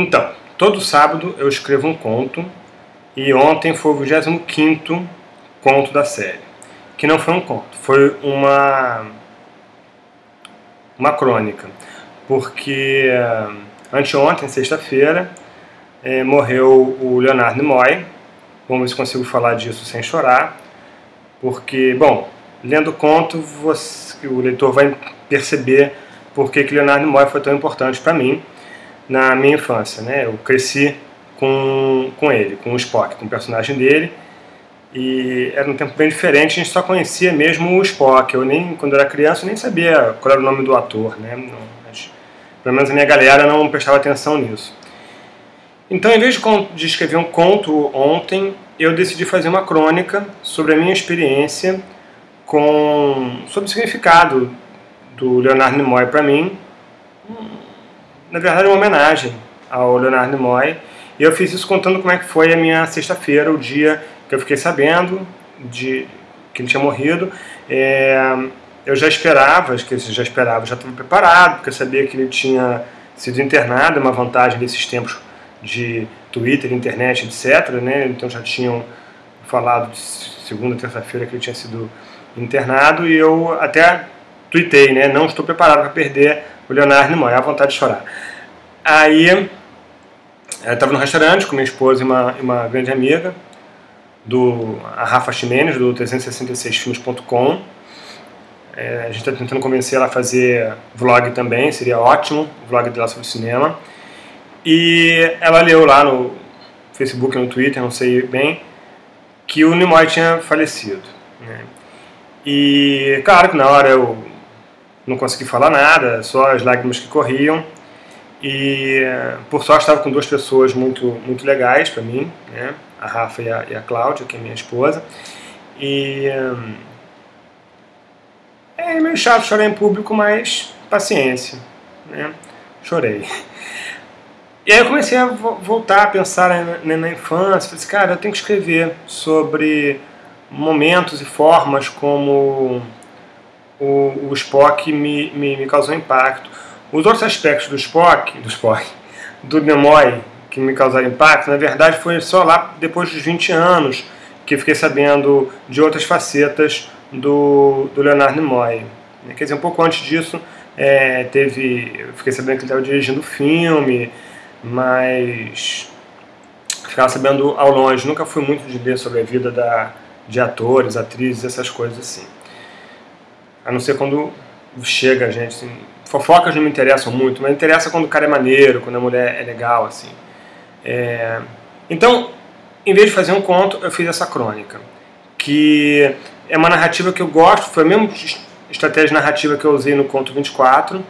Então, todo sábado eu escrevo um conto e ontem foi o 25 conto da série, que não foi um conto, foi uma uma crônica, porque uh, anteontem, sexta-feira, eh, morreu o Leonardo Nimoy, vamos ver se consigo falar disso sem chorar, porque, bom, lendo o conto, você, o leitor vai perceber por que Leonardo Nimoy foi tão importante para mim na minha infância, né? Eu cresci com, com ele, com o Spock, com o personagem dele, e era um tempo bem diferente, a gente só conhecia mesmo o Spock. Eu nem, quando era criança, nem sabia qual era o nome do ator, né? Mas, pelo menos a minha galera não prestava atenção nisso. Então, em vez de, de escrever um conto ontem, eu decidi fazer uma crônica sobre a minha experiência com sobre o significado do Leonardo Nimoy para mim. Na verdade, uma homenagem ao Leonardo Nimoy. E eu fiz isso contando como é que foi a minha sexta-feira, o dia que eu fiquei sabendo de que ele tinha morrido. É, eu já esperava, acho que já esperava, já estava preparado, porque eu sabia que ele tinha sido internado, uma vantagem desses tempos de Twitter, internet, etc. Né? Então já tinham falado de segunda, terça-feira que ele tinha sido internado e eu até tuitei, né? Não estou preparado para perder o Leonardo Nimoy, a vontade de chorar. Aí eu estava no restaurante com minha esposa e uma, uma grande amiga, do a Rafa Ximenes, do 366filmes.com. É, a gente está tentando convencer ela a fazer vlog também, seria ótimo, vlog dela sobre cinema. E ela leu lá no Facebook, no Twitter, não sei bem, que o Nimoy tinha falecido. Né? E claro que na hora eu não consegui falar nada, só as lágrimas que corriam. E por sorte estava com duas pessoas muito, muito legais para mim, né? a Rafa e a, e a Cláudia, que é minha esposa. E hum, é meio chato chorar em público, mas paciência, né? Chorei. E aí eu comecei a voltar a pensar na, na infância, falei assim, cara, eu tenho que escrever sobre momentos e formas como o, o Spock me, me, me, causou impacto. Os outros aspectos do Spock, do Spock, do Nimoy, que me causaram impacto, na verdade foi só lá depois dos 20 anos que fiquei sabendo de outras facetas do, do Leonardo Nimoy. Quer dizer, um pouco antes disso, é, teve, fiquei sabendo que ele estava dirigindo filme, mas ficava sabendo ao longe. Nunca fui muito de ler sobre a vida da, de atores, atrizes, essas coisas assim. A não ser quando chega a gente. Assim, fofocas não me interessam muito, mas interessa quando o cara é maneiro, quando a mulher é legal, assim. É... Então, em vez de fazer um conto, eu fiz essa crônica, que é uma narrativa que eu gosto, foi a mesma estratégia narrativa que eu usei no conto 24,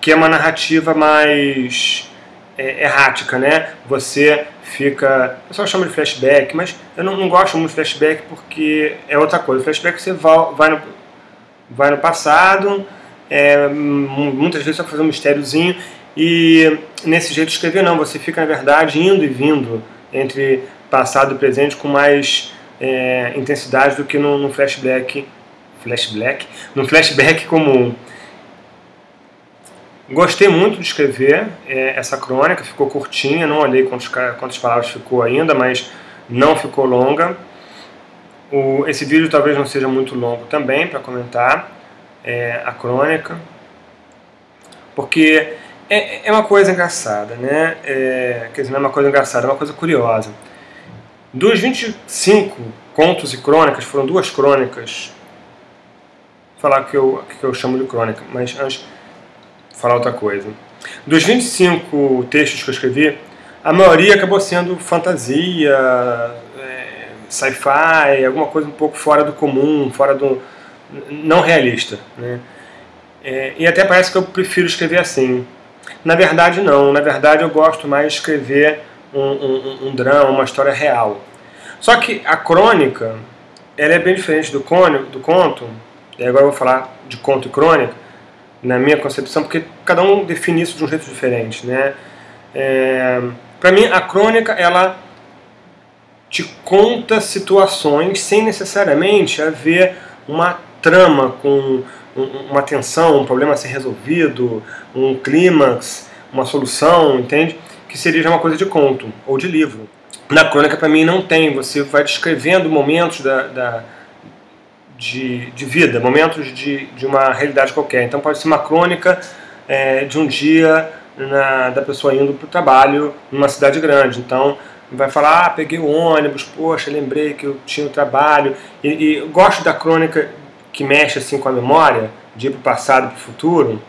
que é uma narrativa mais é, errática, né? Você fica. O pessoal chama de flashback, mas eu não, não gosto muito de flashback porque é outra coisa. flashback você vai, vai, no, vai no passado, é, muitas vezes vai fazer um mistériozinho, e nesse jeito de escrever não, você fica na verdade indo e vindo entre passado e presente com mais é, intensidade do que no, no flashback. Flashback? No flashback comum. Gostei muito de escrever é, essa crônica, ficou curtinha, não olhei quantos, quantas palavras ficou ainda, mas não ficou longa. O, esse vídeo talvez não seja muito longo também para comentar é, a crônica, porque é, é, uma coisa engraçada, né? É, quer dizer, não é uma coisa engraçada, é uma coisa curiosa. Dos 25 contos e crônicas, foram duas crônicas, vou falar que eu, que eu chamo de crônica, mas antes falar outra coisa. Dos 25 textos que eu escrevi, a maioria acabou sendo fantasia, sci-fi, alguma coisa um pouco fora do comum, fora do. não realista. Né? É, e até parece que eu prefiro escrever assim. Na verdade, não. Na verdade, eu gosto mais de escrever um, um, um drama, uma história real. Só que a crônica, ela é bem diferente do, cone, do conto, e agora eu vou falar de conto e crônica, na minha concepção, porque cada um define isso de um jeito diferente, né? É, para mim, a crônica ela te conta situações sem necessariamente haver uma trama com uma tensão, um problema a ser resolvido, um clímax, uma solução, entende? Que seria já uma coisa de conto ou de livro. Na crônica, para mim, não tem. Você vai descrevendo momentos da, da de, de, vida, momentos de, de uma realidade qualquer. Então, pode ser uma crônica é, de um dia na, da pessoa indo para o trabalho numa cidade grande. Então, vai falar, ah, peguei o ônibus, poxa, lembrei que eu tinha o trabalho. E, e gosto da crônica que mexe assim com a memória, de ir para o passado, para o futuro,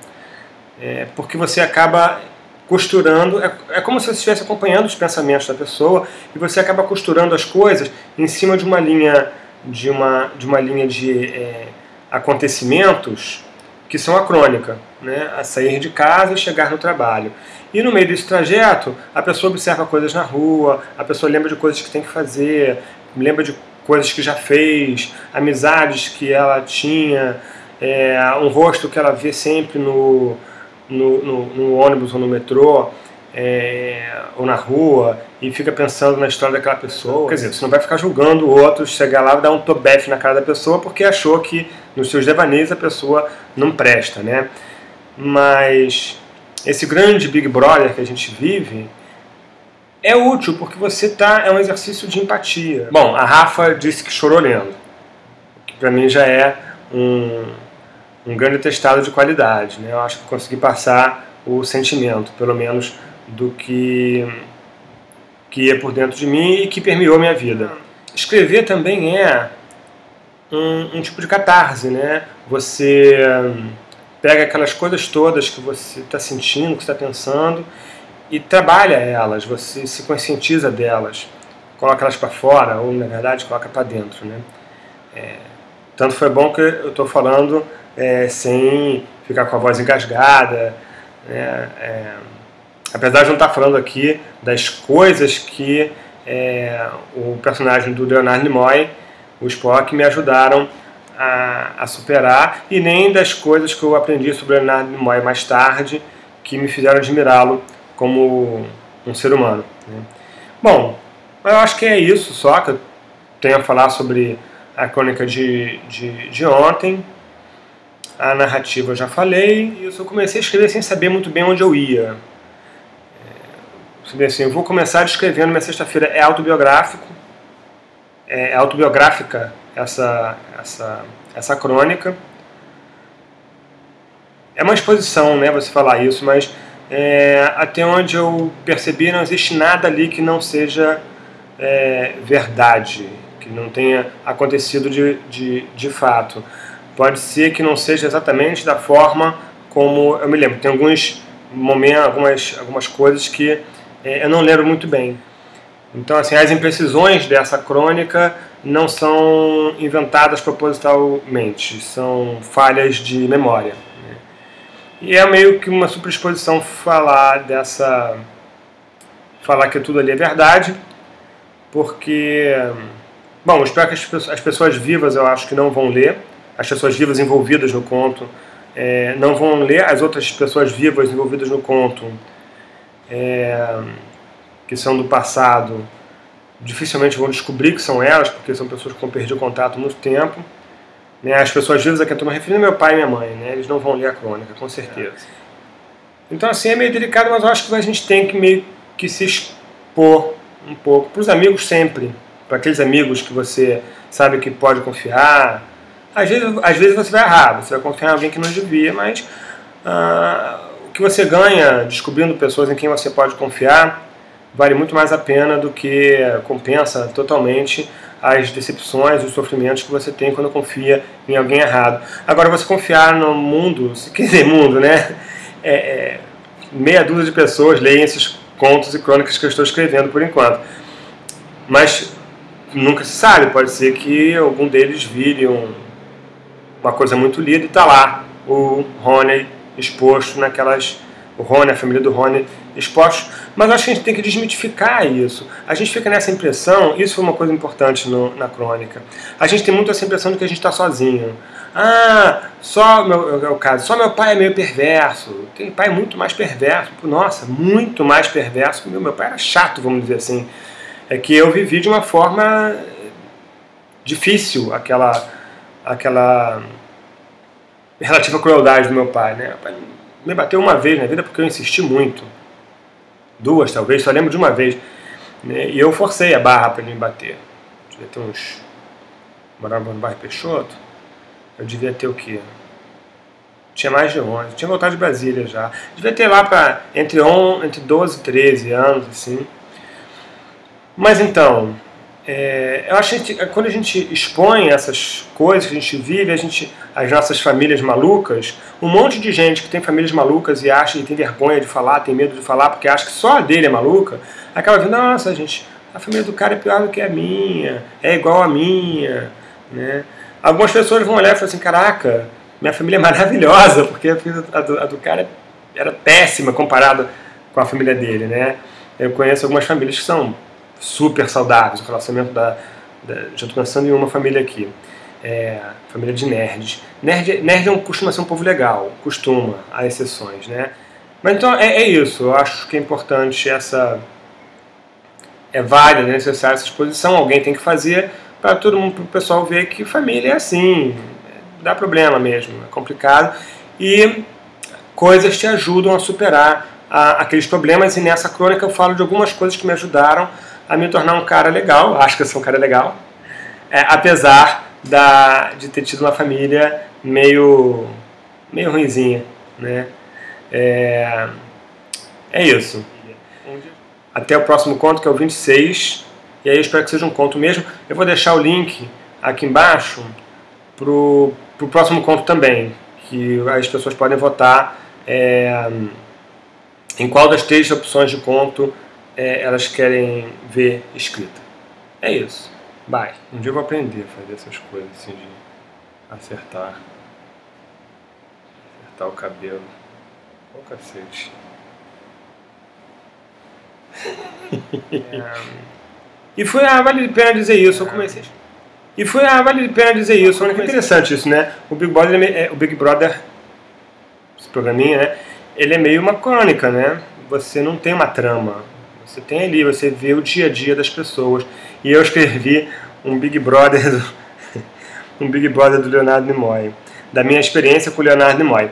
é, porque você acaba costurando, é, é como se você estivesse acompanhando os pensamentos da pessoa e você acaba costurando as coisas em cima de uma linha de uma, de uma linha de é, acontecimentos que são a crônica, né? a sair de casa e chegar no trabalho. E no meio desse trajeto, a pessoa observa coisas na rua, a pessoa lembra de coisas que tem que fazer, lembra de coisas que já fez, amizades que ela tinha, é, um rosto que ela vê sempre no, no, no, no ônibus ou no metrô é, ou na rua e fica pensando na história daquela pessoa. Quer dizer, você não vai ficar julgando o outro, chegar lá e dar um tobefe na cara da pessoa porque achou que nos seus devaneios a pessoa não presta, né? Mas esse grande Big Brother que a gente vive é útil porque você tá é um exercício de empatia. Bom, a Rafa disse que chorou lendo, que para mim já é um, um grande testado de qualidade, né? Eu acho que consegui passar o sentimento, pelo menos do que que é por dentro de mim e que permeou minha vida. Escrever também é um, um tipo de catarse, né? Você hum, pega aquelas coisas todas que você está sentindo, que está pensando e trabalha elas, você se conscientiza delas, coloca elas para fora ou na verdade coloca para dentro, né? É, tanto foi bom que eu estou falando é, sem ficar com a voz engasgada, né? É, apesar de não estar falando aqui das coisas que é, o personagem do Leonardo Nimoy, o Spock, me ajudaram a, a, superar e nem das coisas que eu aprendi sobre o Leonardo Nimoy mais tarde que me fizeram admirá-lo como um ser humano. Né? Bom, eu acho que é isso só que eu tenho a falar sobre a crônica de, de, de ontem. A narrativa eu já falei, e eu só comecei a escrever sem saber muito bem onde eu ia assim, eu vou começar descrevendo minha sexta-feira é autobiográfico, é autobiográfica essa essa essa crônica. É uma exposição, né, você falar isso, mas é, até onde eu percebi não existe nada ali que não seja é, verdade, que não tenha acontecido de, de, de fato. Pode ser que não seja exatamente da forma como eu me lembro. Tem alguns momentos, algumas, algumas coisas que é, eu não lembro muito bem. Então, assim, as imprecisões dessa crônica não são inventadas propositalmente, são falhas de memória. Né? E é meio que uma superexposição falar dessa. falar que tudo ali é verdade, porque. Bom, espero que as pessoas vivas eu acho que não vão ler, as pessoas vivas envolvidas no conto é, não vão ler, as outras pessoas vivas envolvidas no conto é, que são do passado, dificilmente vão descobrir que são elas, porque são pessoas que vão perder o contato há muito tempo. Né? As pessoas vivas a quem eu estou me referindo meu pai e minha mãe, né? eles não vão ler a crônica, com certeza. Então, assim, é meio delicado, mas eu acho que a gente tem que meio que se expor um pouco. Para os amigos, sempre. Para aqueles amigos que você sabe que pode confiar. Às vezes, às vezes você vai errar, você vai confiar em alguém que não devia, mas ah, que você ganha descobrindo pessoas em quem você pode confiar vale muito mais a pena do que compensa totalmente as decepções, os sofrimentos que você tem quando confia em alguém errado. Agora, você confiar no mundo, se quiser mundo, né? É, é, meia dúzia de pessoas leem esses contos e crônicas que eu estou escrevendo por enquanto. Mas nunca se sabe, pode ser que algum deles vire um, uma coisa muito lida e está lá o Rony exposto naquelas. O Rony, a família do Rony expostos. Mas acho que a gente tem que desmitificar isso. A gente fica nessa impressão, isso foi uma coisa importante no, na crônica. A gente tem muito essa impressão de que a gente está sozinho. Ah, só meu, é o caso, só meu pai é meio perverso. Tem pai muito mais perverso. Nossa, muito mais perverso. Meu, meu pai era chato, vamos dizer assim. É que eu vivi de uma forma difícil aquela aquela relativa crueldade do meu pai, né? Me bateu uma vez na vida porque eu insisti muito. duas talvez, só lembro de uma vez. Né? E eu forcei a barra para ele me bater. Devia ter uns. Morava no bairro Peixoto. Eu devia ter o quê? Tinha mais de 11. Tinha voltado de Brasília já. Devia ter lá para entre, entre 12 e 13 anos, assim. Mas então, é, eu acho que quando a gente expõe essas coisas que a gente vive, a gente, as nossas famílias malucas, um monte de gente que tem famílias malucas e acha e tem vergonha de falar, tem medo de falar, porque acha que só a dele é maluca, acaba vendo, nossa, gente, a família do cara é pior do que a minha, é igual a minha. Né? Algumas pessoas vão olhar e falar assim, caraca, minha família é maravilhosa, porque a, do, a do cara era péssima comparada com a família dele. Né? Eu conheço algumas famílias que são super saudáveis, o relacionamento da, da já estou pensando em uma família aqui, é, família de nerds. Nerd, nerd é costuma ser um povo legal, costuma, há exceções, né? Mas então é, é isso, eu acho que é importante essa é válida, é necessária essa exposição, alguém tem que fazer para todo mundo, para o pessoal ver que família é assim, dá problema mesmo, é complicado. E coisas te ajudam a superar a, aqueles problemas. E nessa crônica eu falo de algumas coisas que me ajudaram a me tornar um cara legal, acho que eu sou um cara legal, é, apesar da, de ter tido uma família meio, meio ruimzinha, né? É, é isso. Até o próximo conto, que é o 26, e aí eu espero que seja um conto mesmo. Eu vou deixar o link aqui embaixo pro, pro próximo conto também, que as pessoas podem votar é, em qual das três opções de conto é, elas querem ver escrita. É isso. Bye. Um dia eu vou aprender a fazer essas coisas assim de acertar. Acertar o cabelo. Ô oh, cacete. é... E foi, ah, vale a pena dizer isso, eu comecei. E foi, ah, vale a pena dizer isso. É interessante isso, né? O Big Brother, é, o Big Brother, esse programinha, né? Ele é meio uma crônica, né? Você não tem uma trama, você tem ali, você vê o dia a dia das pessoas. E eu escrevi um Big Brother do, um Big Brother do Leonardo Nimoy, da minha experiência com o Leonardo Nimoy.